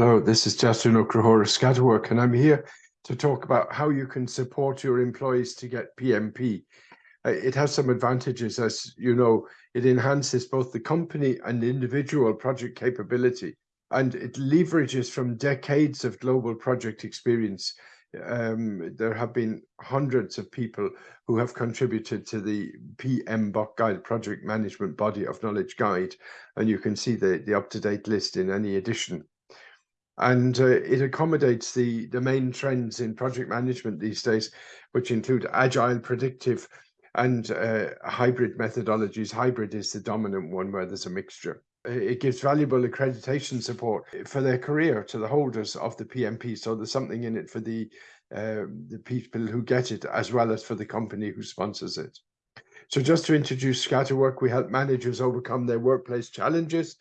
Hello, this is Justin Okrahora Scatterwork, and I'm here to talk about how you can support your employees to get PMP. Uh, it has some advantages, as you know, it enhances both the company and individual project capability, and it leverages from decades of global project experience. Um, there have been hundreds of people who have contributed to the PM PMBOK Guide, Project Management Body of Knowledge Guide, and you can see the, the up-to-date list in any edition and uh, it accommodates the, the main trends in project management these days, which include agile, predictive, and uh, hybrid methodologies. Hybrid is the dominant one where there's a mixture. It gives valuable accreditation support for their career to the holders of the PMP. So there's something in it for the uh, the people who get it, as well as for the company who sponsors it. So just to introduce Scatterwork, we help managers overcome their workplace challenges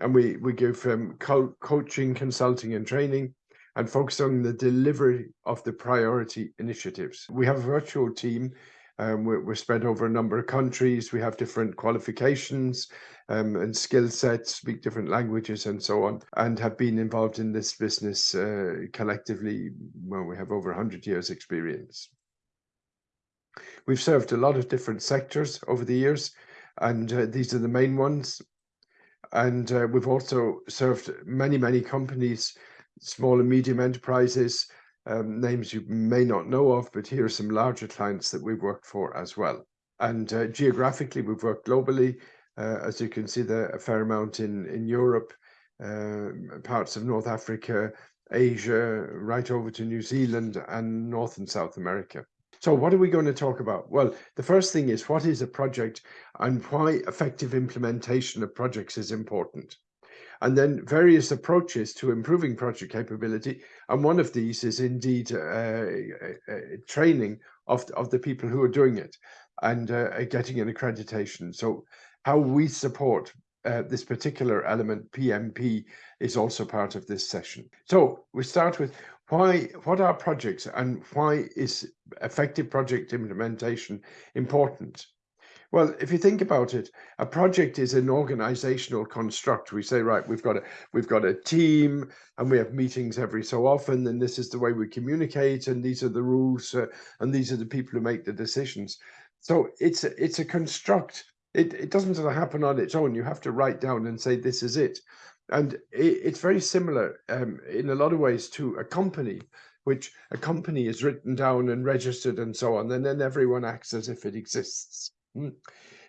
and we we give um, co coaching, consulting, and training, and focus on the delivery of the priority initiatives. We have a virtual team. Um, we're, we're, spread over a number of countries. We have different qualifications um, and skill sets, speak different languages, and so on, and have been involved in this business uh, collectively. Well, we have over 100 years' experience. We've served a lot of different sectors over the years, and uh, these are the main ones and uh, we've also served many, many companies, small and medium enterprises, um, names you may not know of, but here are some larger clients that we've worked for as well. And uh, geographically, we've worked globally. Uh, as you can see, there a fair amount in, in Europe, um, parts of North Africa, Asia, right over to New Zealand and North and South America. So what are we going to talk about? Well, the first thing is what is a project and why effective implementation of projects is important. And then various approaches to improving project capability. And one of these is indeed uh, uh, uh training of, of the people who are doing it and uh, getting an accreditation. So how we support uh, this particular element, PMP, is also part of this session. So we start with why, what are projects and why is effective project implementation important? Well, if you think about it, a project is an organizational construct. We say, right, we've got a we've got a team, and we have meetings every so often, and this is the way we communicate, and these are the rules, uh, and these are the people who make the decisions. So it's a, it's a construct. It it doesn't happen on its own. You have to write down and say this is it and it, it's very similar um, in a lot of ways to a company which a company is written down and registered and so on and then everyone acts as if it exists mm.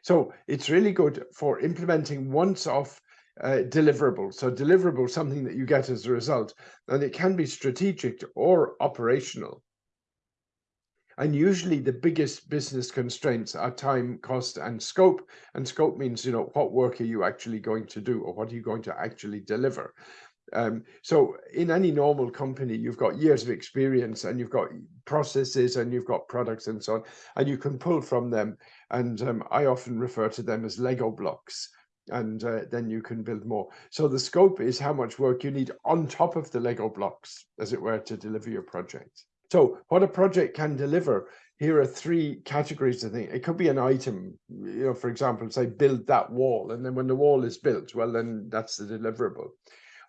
so it's really good for implementing once off uh, deliverable so deliverable something that you get as a result and it can be strategic or operational and usually the biggest business constraints are time, cost, and scope. And scope means, you know, what work are you actually going to do or what are you going to actually deliver? Um, so in any normal company, you've got years of experience and you've got processes and you've got products and so on, and you can pull from them. And um, I often refer to them as Lego blocks and uh, then you can build more. So the scope is how much work you need on top of the Lego blocks, as it were, to deliver your project. So what a project can deliver, here are three categories, I think. It could be an item, you know, for example, say build that wall. And then when the wall is built, well, then that's the deliverable.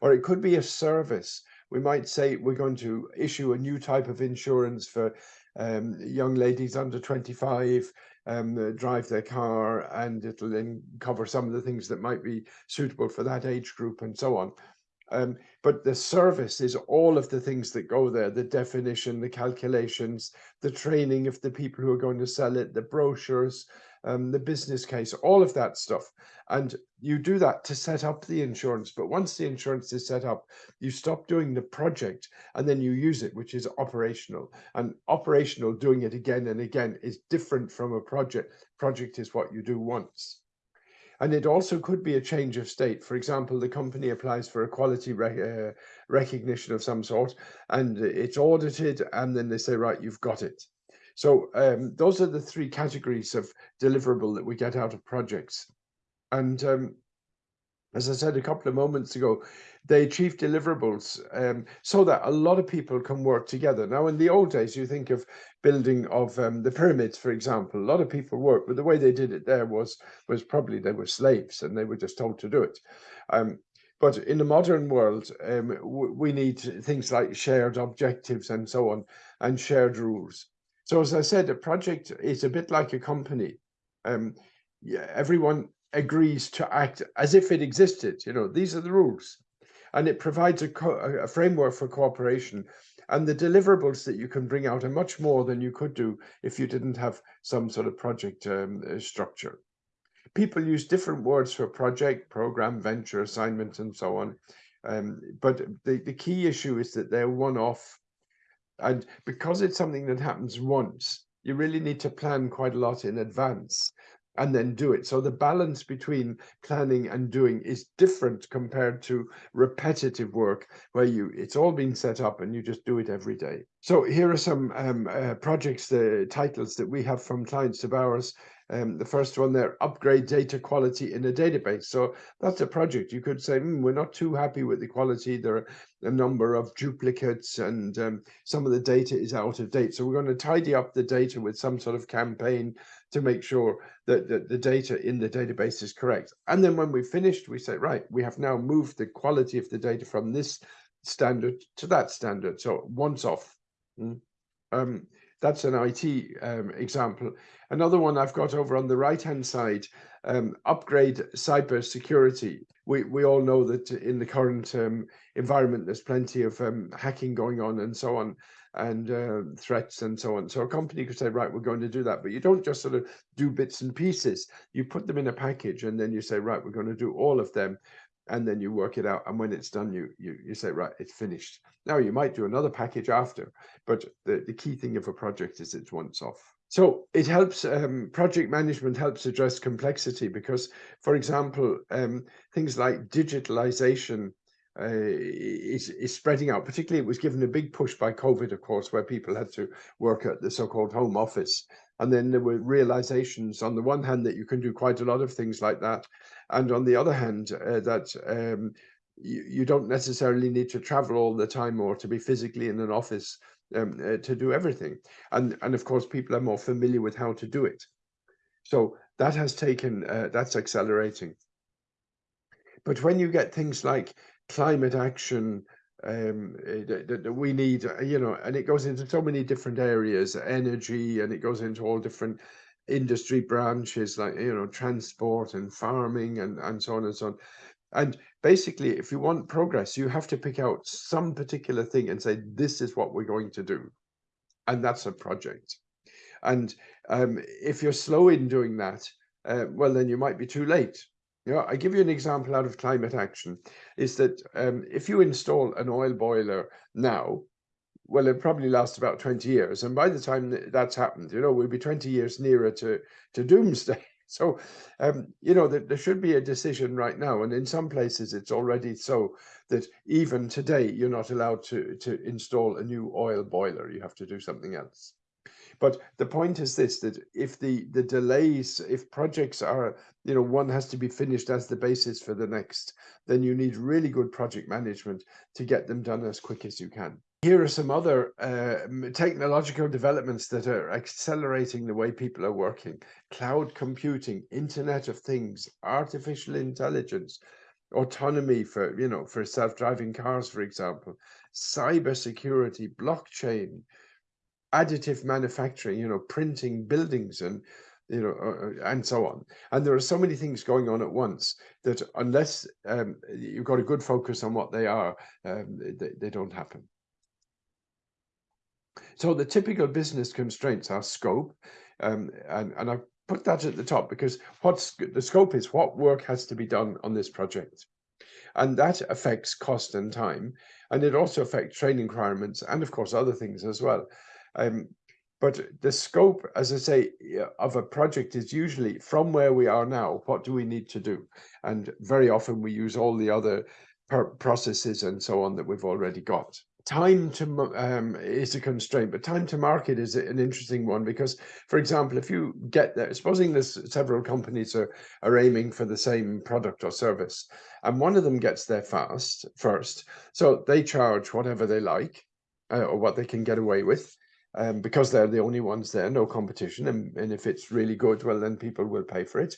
Or it could be a service. We might say we're going to issue a new type of insurance for um, young ladies under 25 um, drive their car and it'll then cover some of the things that might be suitable for that age group and so on. Um, but the service is all of the things that go there, the definition, the calculations, the training of the people who are going to sell it, the brochures, um, the business case, all of that stuff. And you do that to set up the insurance. But once the insurance is set up, you stop doing the project and then you use it, which is operational. And operational, doing it again and again, is different from a project. Project is what you do once. And it also could be a change of state. For example, the company applies for a quality uh, recognition of some sort and it's audited and then they say, right, you've got it. So um, those are the three categories of deliverable that we get out of projects. And um, as I said a couple of moments ago, they achieve deliverables um, so that a lot of people can work together. Now, in the old days, you think of building of um, the pyramids, for example, a lot of people worked, but the way they did it there was was probably they were slaves and they were just told to do it. Um, But in the modern world, um, we need things like shared objectives and so on, and shared rules. So as I said, a project is a bit like a company. Um, yeah, everyone agrees to act as if it existed. You know, these are the rules. And it provides a, a framework for cooperation. And the deliverables that you can bring out are much more than you could do if you didn't have some sort of project um, uh, structure people use different words for project, program, venture, assignment, and so on. Um, but the, the key issue is that they're one-off. And because it's something that happens once, you really need to plan quite a lot in advance and then do it. So the balance between planning and doing is different compared to repetitive work where you it's all been set up and you just do it every day. So here are some um, uh, projects, the titles that we have from clients of ours um, the first one there, upgrade data quality in a database. So that's a project. You could say, mm, we're not too happy with the quality. There are a number of duplicates and um, some of the data is out of date. So we're going to tidy up the data with some sort of campaign to make sure that, that the data in the database is correct. And then when we've finished, we say, right, we have now moved the quality of the data from this standard to that standard. So once off. Mm. Um, that's an IT um, example. Another one I've got over on the right-hand side, um, upgrade cyber security. We, we all know that in the current um, environment, there's plenty of um, hacking going on and so on and uh, threats and so on. So a company could say, right, we're going to do that. But you don't just sort of do bits and pieces. You put them in a package and then you say, right, we're going to do all of them and then you work it out. And when it's done, you you you say, right, it's finished. Now you might do another package after, but the, the key thing of a project is it's once off. So it helps, um, project management helps address complexity because, for example, um, things like digitalization uh, is, is spreading out. Particularly, it was given a big push by COVID, of course, where people had to work at the so-called home office. And then there were realizations on the one hand that you can do quite a lot of things like that. And on the other hand, uh, that um, you, you don't necessarily need to travel all the time or to be physically in an office um, uh, to do everything. And, and of course, people are more familiar with how to do it. So that has taken, uh, that's accelerating. But when you get things like climate action, um, that, that we need, uh, you know, and it goes into so many different areas, energy, and it goes into all different industry branches like, you know, transport and farming and, and so on and so on. And basically, if you want progress, you have to pick out some particular thing and say, this is what we're going to do. And that's a project. And um, if you're slow in doing that, uh, well, then you might be too late you know, I give you an example out of climate action is that um, if you install an oil boiler now, well, it probably lasts about 20 years. And by the time that's happened, you know, we'll be 20 years nearer to, to doomsday. So, um, you know, there, there should be a decision right now. And in some places, it's already so that even today, you're not allowed to, to install a new oil boiler. You have to do something else. But the point is this, that if the, the delays, if projects are, you know, one has to be finished as the basis for the next, then you need really good project management to get them done as quick as you can. Here are some other uh, technological developments that are accelerating the way people are working. Cloud computing, Internet of Things, artificial intelligence, autonomy for, you know, for self-driving cars, for example, cyber security, blockchain, additive manufacturing, you know, printing buildings and, you know, uh, uh, and so on. And there are so many things going on at once that unless um, you've got a good focus on what they are, um, they, they don't happen. So the typical business constraints are scope, um, and, and I put that at the top because what's the scope is what work has to be done on this project. And that affects cost and time. And it also affects training requirements and of course other things as well. Um, but the scope, as I say, of a project is usually from where we are now, what do we need to do? And very often we use all the other processes and so on that we've already got. Time to um, is a constraint, but time to market is an interesting one because, for example, if you get there, supposing there's several companies are, are aiming for the same product or service, and one of them gets there fast first, so they charge whatever they like uh, or what they can get away with, um, because they're the only ones there, no competition. And, and if it's really good, well, then people will pay for it.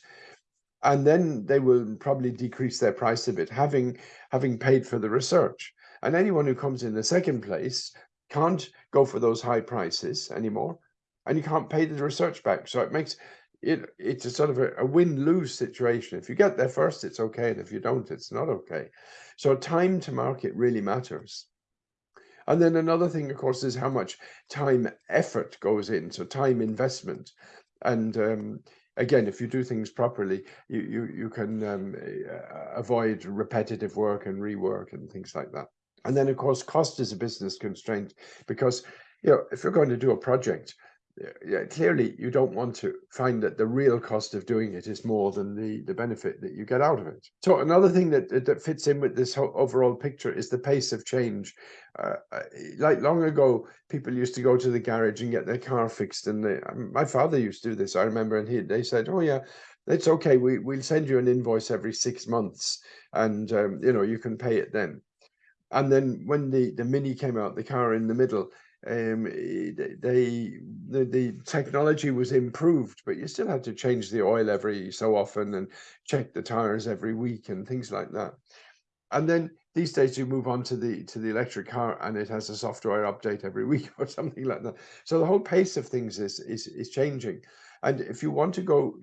and then they will probably decrease their price a bit, having having paid for the research. And anyone who comes in the second place can't go for those high prices anymore, and you can't pay the research back. So it makes it it's a sort of a, a win-lose situation. If you get there first, it's okay, and if you don't, it's not okay. So time to market really matters. And then another thing, of course, is how much time effort goes in. So time investment. And um, again, if you do things properly, you you, you can um, avoid repetitive work and rework and things like that. And then, of course, cost is a business constraint because you know if you're going to do a project, yeah, clearly you don't want to find that the real cost of doing it is more than the the benefit that you get out of it. So another thing that that fits in with this whole overall picture is the pace of change. Uh, like long ago, people used to go to the garage and get their car fixed, and they, um, my father used to do this. I remember, and he they said, "Oh yeah." It's okay. We we'll send you an invoice every six months, and um, you know you can pay it then. And then when the the mini came out, the car in the middle, um, they the, the technology was improved, but you still had to change the oil every so often and check the tires every week and things like that. And then these days you move on to the to the electric car and it has a software update every week or something like that. So the whole pace of things is is is changing. And if you want to go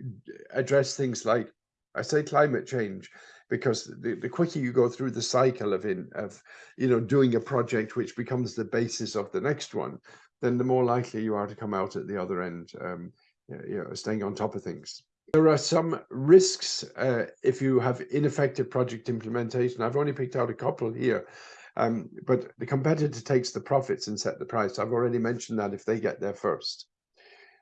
address things like I say climate change, because the, the quicker you go through the cycle of in of you know doing a project which becomes the basis of the next one then the more likely you are to come out at the other end um, you know staying on top of things. There are some risks uh, if you have ineffective project implementation. I've only picked out a couple here um, but the competitor takes the profits and set the price. I've already mentioned that if they get there first.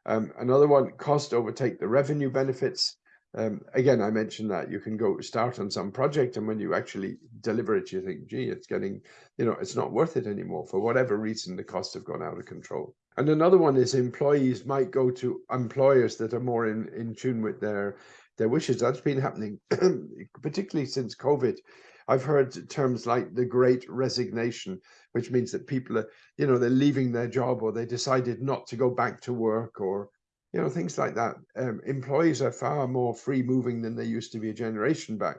Um, another one cost overtake the revenue benefits um, again, I mentioned that you can go start on some project and when you actually deliver it, you think, gee, it's getting, you know, it's not worth it anymore. For whatever reason, the costs have gone out of control. And another one is employees might go to employers that are more in, in tune with their, their wishes. That's been happening, particularly since COVID. I've heard terms like the great resignation, which means that people are, you know, they're leaving their job or they decided not to go back to work or you know, things like that. Um, employees are far more free moving than they used to be a generation back.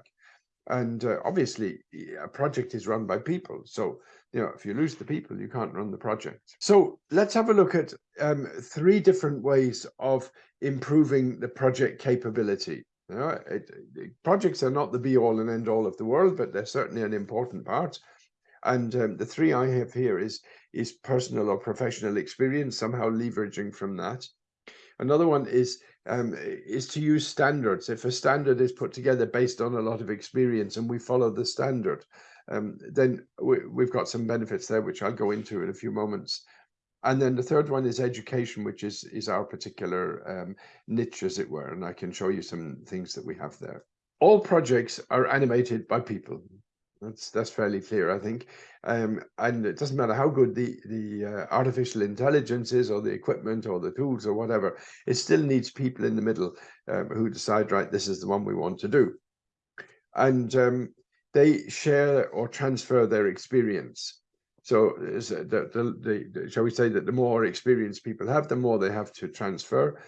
And uh, obviously, a project is run by people. So, you know, if you lose the people, you can't run the project. So let's have a look at um, three different ways of improving the project capability. You know, it, it, projects are not the be all and end all of the world, but they're certainly an important part. And um, the three I have here is is personal or professional experience, somehow leveraging from that. Another one is um, is to use standards. If a standard is put together based on a lot of experience and we follow the standard, um, then we, we've got some benefits there, which I'll go into in a few moments. And then the third one is education, which is is our particular um, niche, as it were. And I can show you some things that we have there. All projects are animated by people. That's that's fairly clear, I think. Um, and it doesn't matter how good the the uh, artificial intelligence is, or the equipment, or the tools, or whatever. It still needs people in the middle um, who decide, right, this is the one we want to do, and um, they share or transfer their experience. So the, the, the, shall we say that the more experience people have, the more they have to transfer,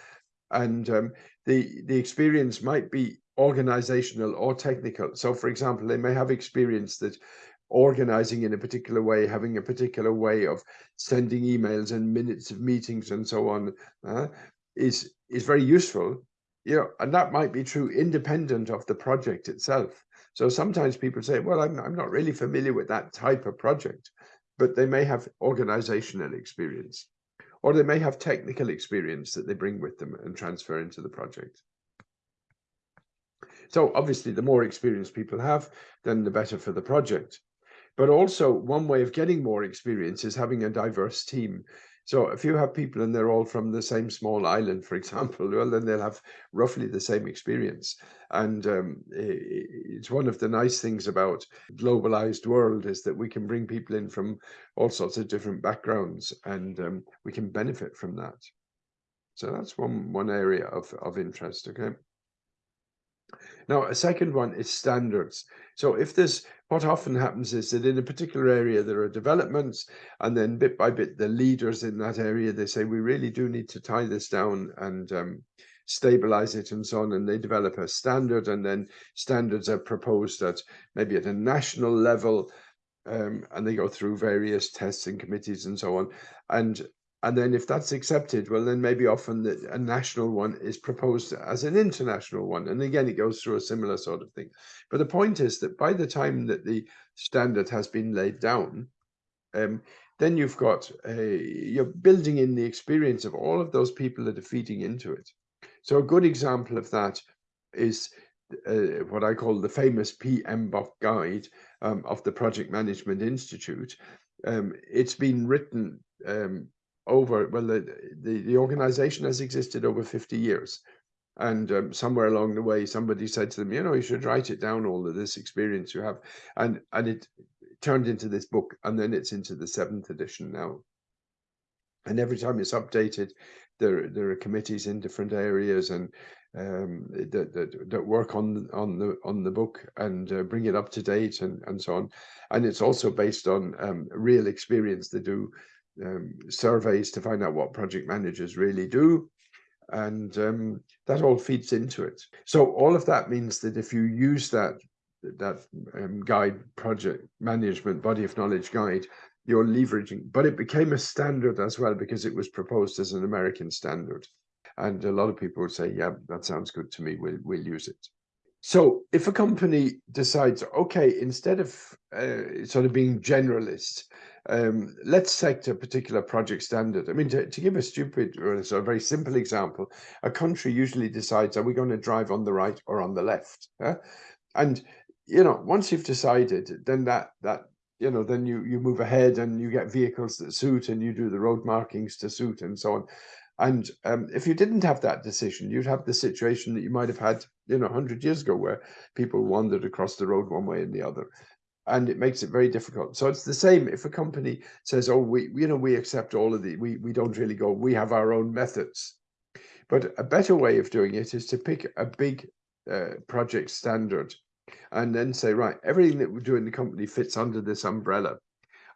and um, the the experience might be organizational or technical. So for example, they may have experience that organizing in a particular way, having a particular way of sending emails and minutes of meetings and so on uh, is, is very useful. You know, and that might be true independent of the project itself. So sometimes people say, well, I'm, I'm not really familiar with that type of project, but they may have organizational experience or they may have technical experience that they bring with them and transfer into the project. So obviously, the more experience people have, then the better for the project. But also, one way of getting more experience is having a diverse team. So if you have people and they're all from the same small island, for example, well, then they'll have roughly the same experience. And um, it's one of the nice things about globalized world is that we can bring people in from all sorts of different backgrounds and um, we can benefit from that. So that's one, one area of, of interest, okay? Now, a second one is standards. So if there's, what often happens is that in a particular area, there are developments, and then bit by bit, the leaders in that area, they say, we really do need to tie this down and um, stabilize it and so on. And they develop a standard and then standards are proposed at maybe at a national level um, and they go through various tests and committees and so on. And and then if that's accepted, well, then maybe often the, a national one is proposed as an international one. And again, it goes through a similar sort of thing. But the point is that by the time that the standard has been laid down, um, then you've got a, you're building in the experience of all of those people that are feeding into it. So a good example of that is uh, what I call the famous PMBOK guide um, of the Project Management Institute. Um, it's been written um, over, well, the, the, the, organization has existed over 50 years. And um, somewhere along the way, somebody said to them, you know, you should write it down, all of this experience you have. And, and it turned into this book, and then it's into the seventh edition now. And every time it's updated, there, there are committees in different areas and um, that, that, that work on on the on the book and uh, bring it up to date and and so on. And it's also based on um, real experience. They do um, surveys to find out what project managers really do, and um, that all feeds into it. So all of that means that if you use that that um, guide project management body of knowledge guide you're leveraging but it became a standard as well because it was proposed as an american standard and a lot of people would say, yeah, that sounds good to me. We'll, we'll use it. So if a company decides, okay, instead of uh, sort of being generalist, um, let's set a particular project standard. I mean, to, to give a stupid or a sort of very simple example, a country usually decides, are we going to drive on the right or on the left? And, you know, once you've decided, then that, that you know, then you, you move ahead and you get vehicles that suit and you do the road markings to suit and so on. And um, if you didn't have that decision, you'd have the situation that you might have had, you know, 100 years ago, where people wandered across the road one way and the other. And it makes it very difficult. So it's the same if a company says, oh, we, you know, we accept all of the, we, we don't really go, we have our own methods. But a better way of doing it is to pick a big uh, project standard and then say, right, everything that we do in the company fits under this umbrella.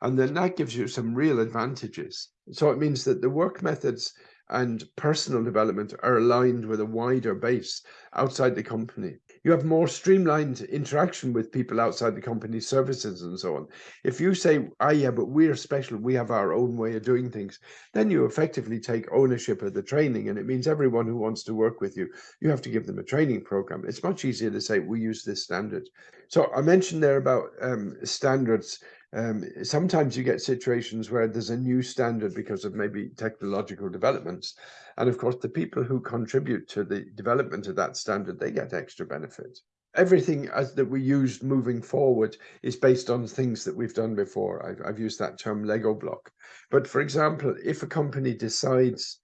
And then that gives you some real advantages. So it means that the work methods and personal development are aligned with a wider base outside the company. You have more streamlined interaction with people outside the company services and so on. If you say, ah, yeah, but we're special, we have our own way of doing things, then you effectively take ownership of the training. And it means everyone who wants to work with you, you have to give them a training program. It's much easier to say, we use this standard. So I mentioned there about um, standards um, sometimes you get situations where there's a new standard because of maybe technological developments. And of course, the people who contribute to the development of that standard, they get extra benefit. Everything as that we use moving forward is based on things that we've done before. I've, I've used that term Lego block. But for example, if a company decides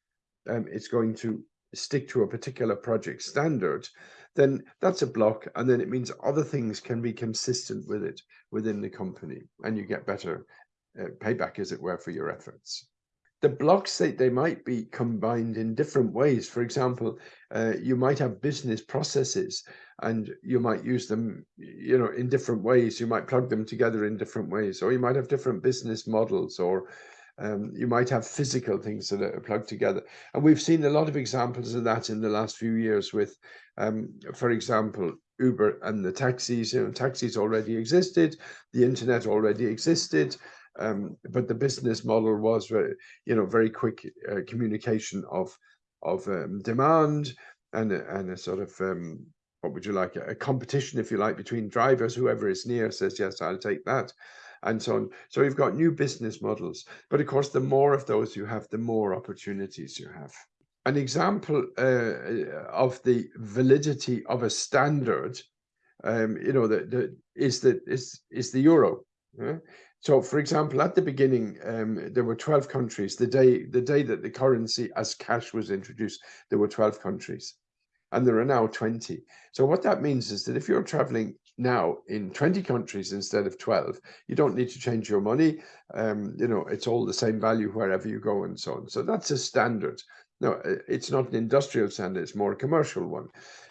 um, it's going to stick to a particular project standard, then that's a block. And then it means other things can be consistent with it within the company and you get better uh, payback, as it were, for your efforts. The blocks, they, they might be combined in different ways. For example, uh, you might have business processes and you might use them, you know, in different ways. You might plug them together in different ways, or you might have different business models or um, you might have physical things that are plugged together. And we've seen a lot of examples of that in the last few years with, um, for example, Uber and the taxis. You know, taxis already existed, the internet already existed, um, but the business model was, you know, very quick uh, communication of of um, demand and a, and a sort of um, what would you like a competition, if you like, between drivers. Whoever is near says yes, I'll take that and so on. So you've got new business models. But of course, the more of those you have, the more opportunities you have. An example uh, of the validity of a standard, um, you know, that the, is that is is the euro. Yeah? So, for example, at the beginning, um, there were 12 countries. The day the day that the currency as cash was introduced, there were 12 countries, and there are now 20. So, what that means is that if you're traveling now in 20 countries instead of 12 you don't need to change your money. Um, you know it's all the same value wherever you go and so on. So that's a standard. No it's not an industrial standard it's more a commercial one.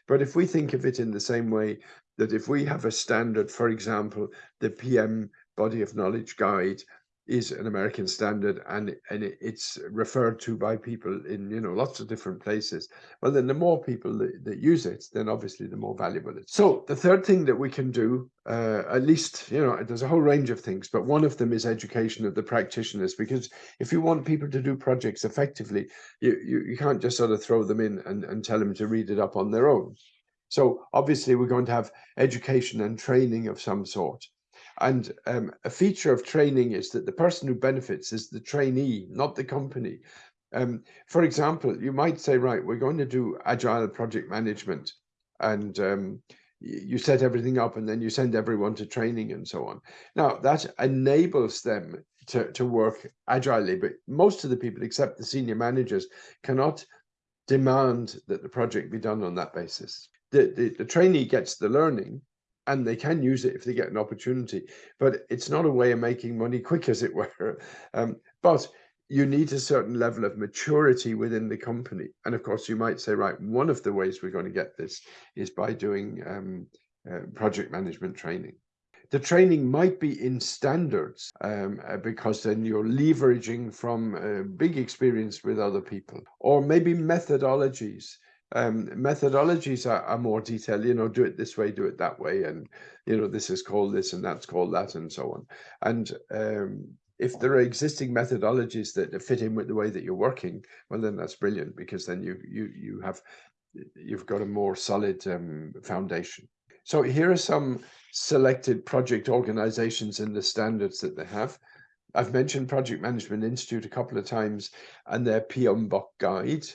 But if we think of it in the same way that if we have a standard for example the pm body of knowledge guide is an American standard and and it's referred to by people in you know lots of different places. Well, then the more people that, that use it, then obviously the more valuable it is. So the third thing that we can do, uh, at least you know, there's a whole range of things, but one of them is education of the practitioners because if you want people to do projects effectively, you you, you can't just sort of throw them in and, and tell them to read it up on their own. So obviously we're going to have education and training of some sort. And um, a feature of training is that the person who benefits is the trainee, not the company. Um, for example, you might say, right, we're going to do agile project management and um, you set everything up and then you send everyone to training and so on. Now that enables them to, to work agilely, but most of the people except the senior managers cannot demand that the project be done on that basis. The, the, the trainee gets the learning, and they can use it if they get an opportunity. But it's not a way of making money quick, as it were. Um, but you need a certain level of maturity within the company. And of course, you might say, right, one of the ways we're going to get this is by doing um, uh, project management training. The training might be in standards um, uh, because then you're leveraging from uh, big experience with other people, or maybe methodologies um, methodologies are, are, more detailed, you know, do it this way, do it that way. And, you know, this is called this and that's called that and so on. And um, if there are existing methodologies that fit in with the way that you're working, well, then that's brilliant because then you, you, you have, you've got a more solid um, foundation. So here are some selected project organizations and the standards that they have. I've mentioned Project Management Institute a couple of times and their PMBOK guide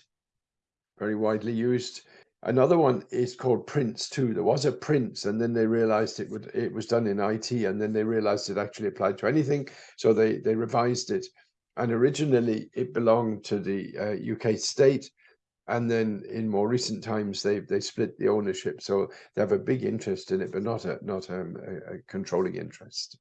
very widely used. Another one is called PRINCE2. There was a Prince, and then they realized it would it was done in IT, and then they realized it actually applied to anything, so they they revised it. And originally it belonged to the uh, UK state, and then in more recent times they they split the ownership, so they have a big interest in it, but not a not um, a, a controlling interest.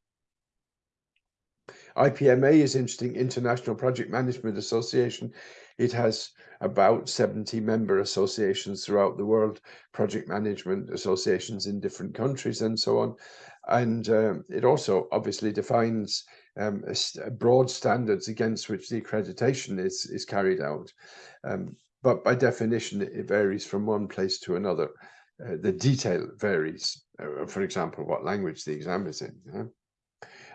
IPMA is interesting, International Project Management Association. It has about 70 member associations throughout the world, project management associations in different countries and so on. And um, it also obviously defines um, broad standards against which the accreditation is, is carried out. Um, but by definition, it varies from one place to another. Uh, the detail varies, uh, for example, what language the exam is in.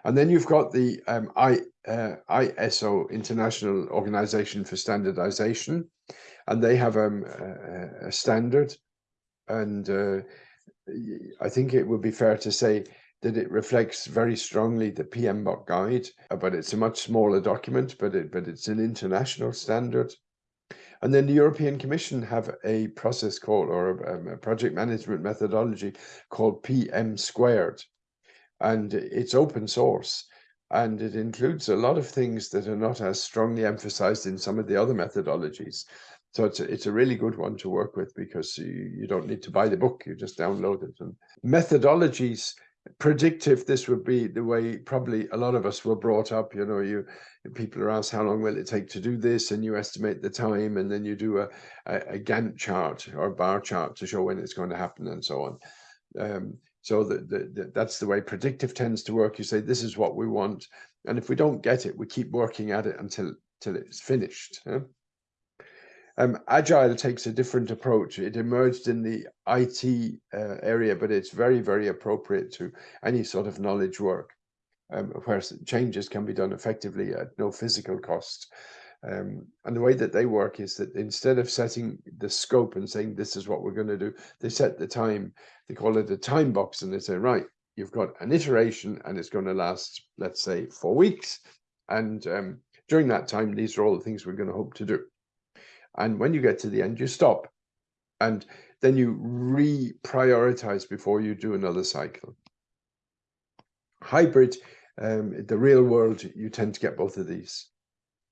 And then you've got the um, I, uh, ISO, International Organization for Standardization, and they have um, a, a standard. And uh, I think it would be fair to say that it reflects very strongly the PMBOK guide, but it's a much smaller document, but it, but it's an international standard. And then the European Commission have a process called, or a, a project management methodology called PM squared and it's open source and it includes a lot of things that are not as strongly emphasized in some of the other methodologies. So it's a, it's a really good one to work with because you, you don't need to buy the book, you just download it. And methodologies, predictive, this would be the way probably a lot of us were brought up. You know, you people are asked how long will it take to do this and you estimate the time and then you do a, a, a Gantt chart or a bar chart to show when it's going to happen and so on. Um, so the, the, the, that's the way predictive tends to work. You say, this is what we want. And if we don't get it, we keep working at it until, until it's finished. Um, Agile takes a different approach. It emerged in the IT uh, area, but it's very, very appropriate to any sort of knowledge work um, where changes can be done effectively at no physical cost. Um, and the way that they work is that instead of setting the scope and saying this is what we're going to do, they set the time. They call it a time box, and they say, right, you've got an iteration, and it's going to last, let's say, four weeks. And um, during that time, these are all the things we're going to hope to do. And when you get to the end, you stop, and then you reprioritize before you do another cycle. Hybrid, um, the real world, you tend to get both of these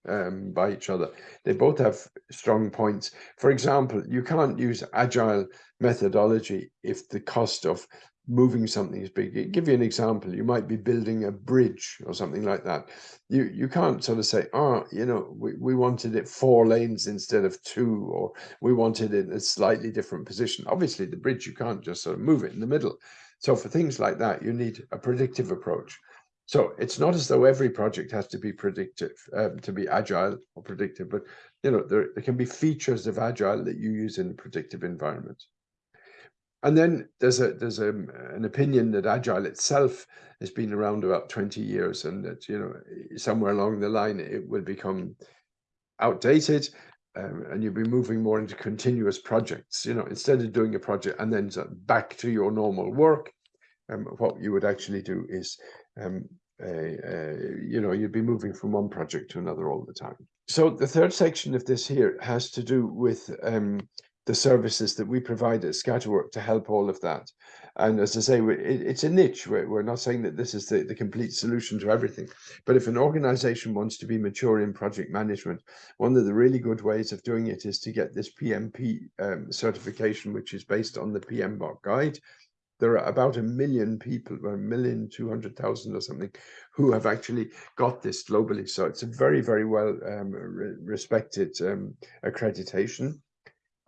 um, by each other. They both have strong points. For example, you can't use agile methodology if the cost of moving something is big. I'll give you an example. You might be building a bridge or something like that. You you can't sort of say, oh, you know, we, we wanted it four lanes instead of two, or we wanted it in a slightly different position. Obviously, the bridge, you can't just sort of move it in the middle. So for things like that, you need a predictive approach. So it's not as though every project has to be predictive, um, to be agile or predictive, but you know there, there can be features of agile that you use in a predictive environment. And then there's a there's a, an opinion that agile itself has been around about 20 years, and that you know somewhere along the line it will become outdated, um, and you'll be moving more into continuous projects. You know, instead of doing a project and then back to your normal work, um, what you would actually do is um, you know, you'd be moving from one project to another all the time. So the third section of this here has to do with um, the services that we provide at Scatterwork to help all of that. And as I say, it, it's a niche. We're, we're not saying that this is the, the complete solution to everything. But if an organization wants to be mature in project management, one of the really good ways of doing it is to get this PMP um, certification, which is based on the PMBOK guide there are about a million people, a million two hundred thousand or something, who have actually got this globally. So it's a very, very well um, re respected um, accreditation,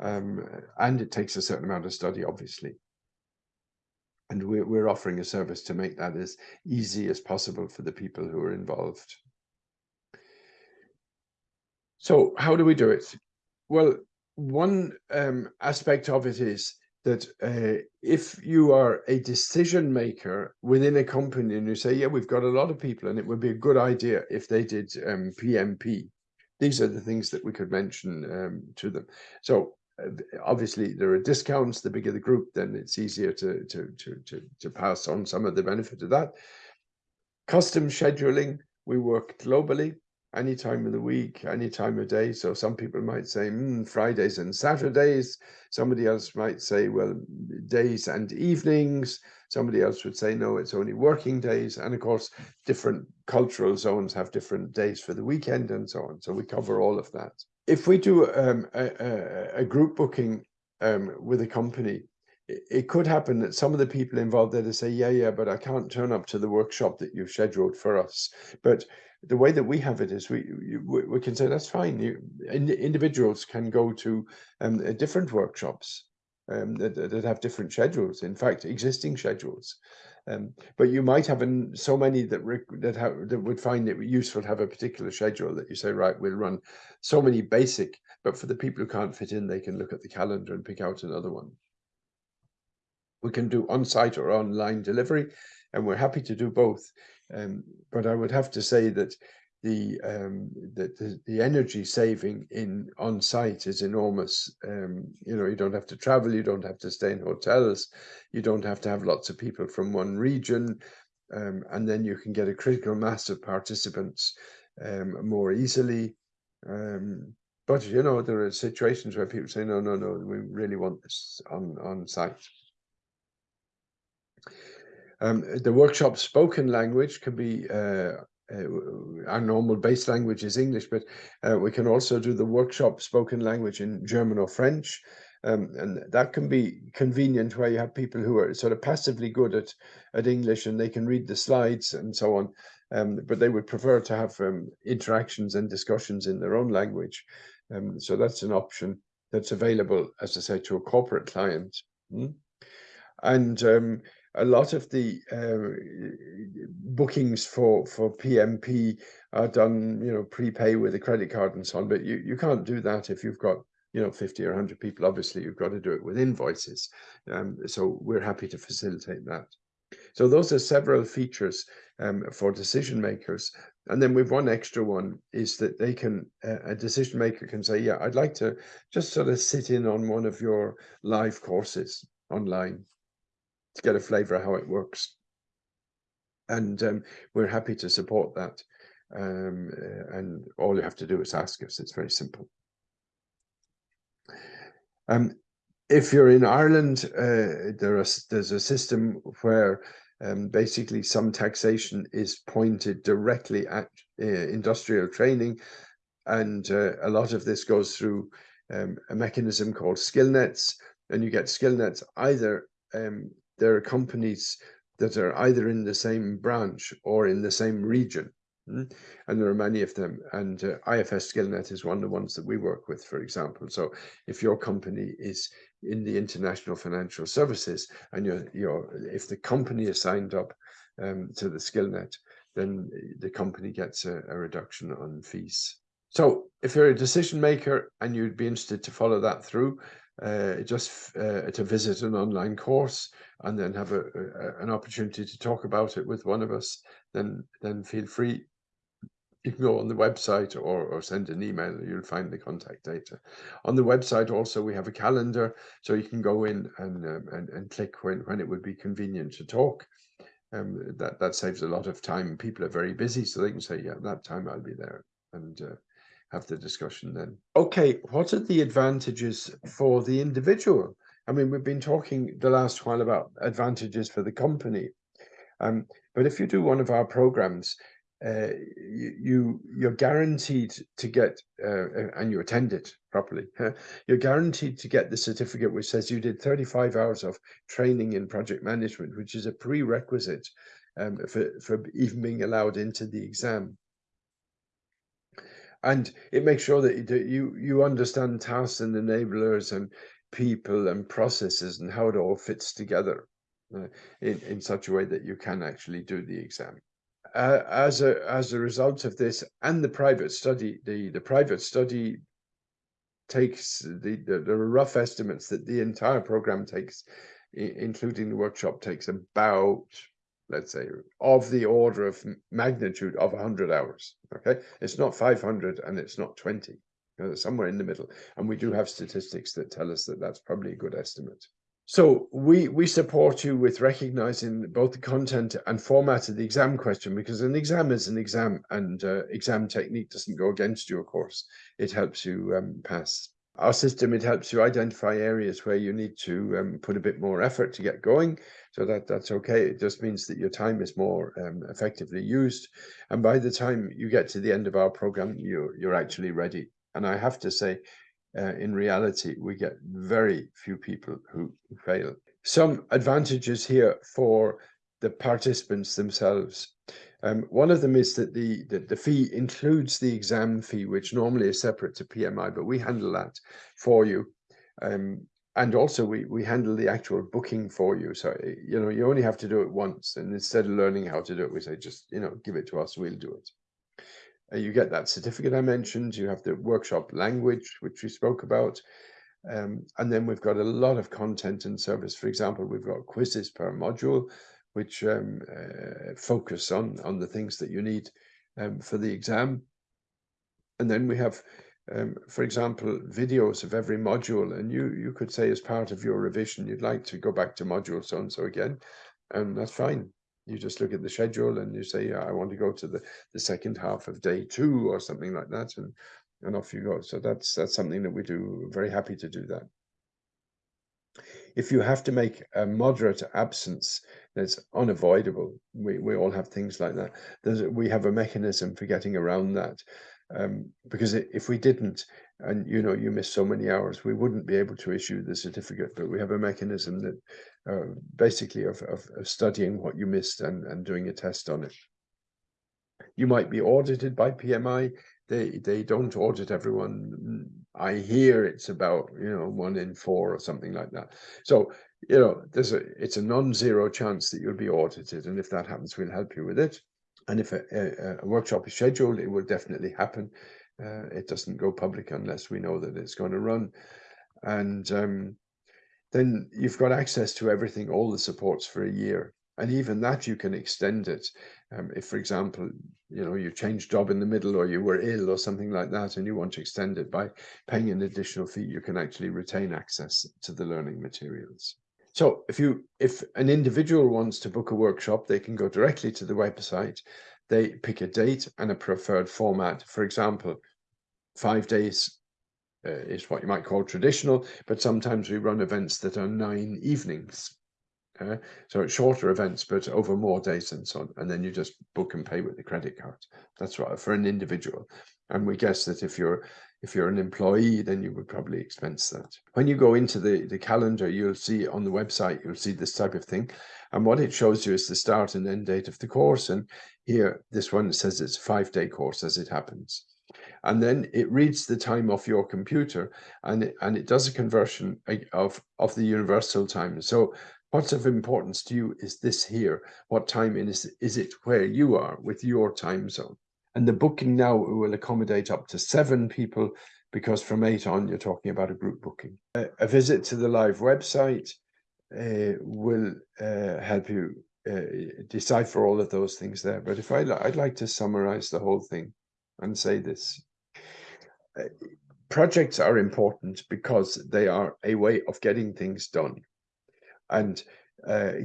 um, and it takes a certain amount of study, obviously. And we're, we're offering a service to make that as easy as possible for the people who are involved. So how do we do it? Well, one um, aspect of it is that uh, if you are a decision maker within a company and you say, yeah, we've got a lot of people and it would be a good idea if they did um, PMP, these are the things that we could mention um, to them. So uh, obviously there are discounts, the bigger the group, then it's easier to, to, to, to, to pass on some of the benefit of that. Custom scheduling, we work globally any time of the week, any time of day. So some people might say mm, Fridays and Saturdays. Somebody else might say, well, days and evenings. Somebody else would say, no, it's only working days. And of course, different cultural zones have different days for the weekend and so on. So we cover all of that. If we do um, a, a, group booking um, with a company, it could happen that some of the people involved there to say, yeah, yeah, but I can't turn up to the workshop that you've scheduled for us. But the way that we have it is we we can say that's fine. You, individuals can go to um, uh, different workshops um, that, that have different schedules. In fact, existing schedules. Um, but you might have an, so many that that that would find it useful to have a particular schedule that you say, right, we'll run so many basic. But for the people who can't fit in, they can look at the calendar and pick out another one. We can do on-site or online delivery, and we're happy to do both. Um, but I would have to say that the, um, the, the, the energy saving in on site is enormous. Um, you know, you don't have to travel, you don't have to stay in hotels, you don't have to have lots of people from one region, um, and then you can get a critical mass of participants um, more easily. Um, but you know, there are situations where people say, no, no, no, we really want this on on site. Um, the workshop spoken language can be uh, uh, our normal base language is English, but uh, we can also do the workshop spoken language in German or French. Um, and that can be convenient where you have people who are sort of passively good at, at English and they can read the slides and so on. Um, but they would prefer to have um, interactions and discussions in their own language. Um, so that's an option that's available, as I say, to a corporate client. Mm? And um, a lot of the uh, bookings for for PMP are done, you know, prepay with a credit card and so on. But you you can't do that if you've got you know 50 or 100 people. Obviously, you've got to do it with invoices. Um, so we're happy to facilitate that. So those are several features um, for decision makers. And then with one extra one is that they can, uh, a decision maker can say, yeah, I'd like to just sort of sit in on one of your live courses online to get a flavor of how it works. And um, we're happy to support that. Um, uh, and all you have to do is ask us. It's very simple. Um, if you're in Ireland, uh, there is, there's a system where um, basically some taxation is pointed directly at uh, industrial training. And uh, a lot of this goes through um, a mechanism called SkillNets. And you get SkillNets either um, there are companies that are either in the same branch or in the same region. Hmm? And there are many of them. And uh, IFS SkillNet is one of the ones that we work with, for example. So if your company is in the international financial services and you're, you're if the company is signed up um, to the SkillNet, then the company gets a, a reduction on fees. So if you're a decision maker and you'd be interested to follow that through, uh, just uh, to visit an online course and then have a, a, an opportunity to talk about it with one of us, then then feel free. You can go on the website or, or send an email, you'll find the contact data. On the website also we have a calendar, so you can go in and, um, and, and click when, when it would be convenient to talk. Um, that, that saves a lot of time. People are very busy, so they can say, yeah, that time I'll be there. And uh, have the discussion then. Okay, what are the advantages for the individual? I mean, we've been talking the last while about advantages for the company. Um, but if you do one of our programs, uh, you, you are guaranteed to get uh, and you attend it properly. you're guaranteed to get the certificate which says you did 35 hours of training in project management, which is a prerequisite um, for for even being allowed into the exam and it makes sure that you you understand tasks and enablers and people and processes and how it all fits together uh, in in such a way that you can actually do the exam. Uh, as a as a result of this and the private study, the the private study takes the, the, the rough estimates that the entire program takes, including the workshop, takes about let's say, of the order of magnitude of 100 hours. Okay, it's not 500 and it's not 20. You know, somewhere in the middle. And we do have statistics that tell us that that's probably a good estimate. So we we support you with recognizing both the content and format of the exam question because an exam is an exam and uh, exam technique doesn't go against you, of course. It helps you um, pass our system, it helps you identify areas where you need to um, put a bit more effort to get going. So that that's okay. It just means that your time is more um, effectively used. And by the time you get to the end of our program, you're, you're actually ready. And I have to say, uh, in reality, we get very few people who fail. Some advantages here for the participants themselves. Um, one of them is that the, the, the fee includes the exam fee, which normally is separate to PMI, but we handle that for you. Um, and also we, we handle the actual booking for you. So, eh, you know, you only have to do it once. And instead of learning how to do it, we say, just, you know, give it to us, we'll do it. Uh, you get that certificate I mentioned. You have the workshop language, which we spoke about. Um, and then we've got a lot of content and service. For example, we've got quizzes per module which um, uh, focus on on the things that you need um, for the exam. And then we have, um, for example, videos of every module. And you you could say as part of your revision, you'd like to go back to module so and so again, and that's fine. You just look at the schedule and you say, I want to go to the the second half of day two or something like that, and and off you go. So that's that's something that we do. Very happy to do that. If you have to make a moderate absence, that's unavoidable. We, we all have things like that. There's, we have a mechanism for getting around that. Um, because if we didn't, and you know, you miss so many hours, we wouldn't be able to issue the certificate. But we have a mechanism that uh, basically of, of, of studying what you missed and, and doing a test on it. You might be audited by PMI. They they don't audit everyone. I hear it's about you know one in four or something like that. So you know there's a it's a non-zero chance that you'll be audited, and if that happens, we'll help you with it. And if a, a, a workshop is scheduled, it will definitely happen. Uh, it doesn't go public unless we know that it's going to run, and um, then you've got access to everything, all the supports for a year and even that you can extend it um, if for example you know you change job in the middle or you were ill or something like that and you want to extend it by paying an additional fee you can actually retain access to the learning materials so if you if an individual wants to book a workshop they can go directly to the website they pick a date and a preferred format for example five days uh, is what you might call traditional but sometimes we run events that are nine evenings uh, so it's shorter events, but over more days and so on. And then you just book and pay with the credit card. That's right for an individual. And we guess that if you're if you're an employee, then you would probably expense that. When you go into the, the calendar, you'll see on the website, you'll see this type of thing. And what it shows you is the start and end date of the course. And here, this one says it's a five day course as it happens and then it reads the time off your computer and it, and it does a conversion of of the universal time so what's of importance to you is this here. What time is, is it where you are with your time zone? And the booking now will accommodate up to seven people because from eight on, you're talking about a group booking. A, a visit to the live website uh, will uh, help you uh, decipher all of those things there. But if I, I'd like to summarize the whole thing and say this. Projects are important because they are a way of getting things done and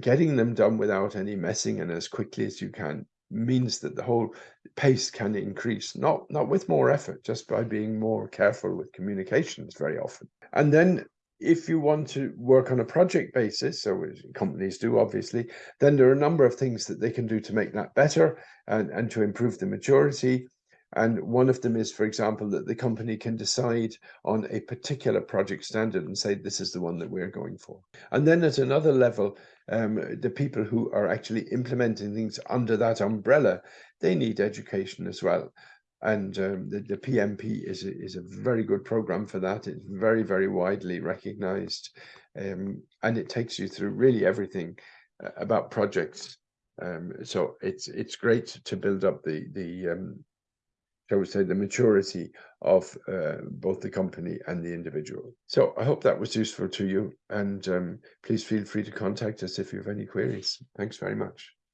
getting them done without any messing and as quickly as you can means that the whole pace can increase, not, not with more effort, just by being more careful with communications very often. And then if you want to work on a project basis, so companies do obviously, then there are a number of things that they can do to make that better and, and to improve the maturity. And one of them is, for example, that the company can decide on a particular project standard and say, this is the one that we're going for. And then at another level, um, the people who are actually implementing things under that umbrella, they need education as well. And um, the, the, PMP is a, is a very good program for that. It's very, very widely recognized. Um, and it takes you through really everything uh, about projects. Um, so it's it's great to build up the the um, shall we say, the maturity of uh, both the company and the individual. So I hope that was useful to you. And um, please feel free to contact us if you have any queries. Thanks very much.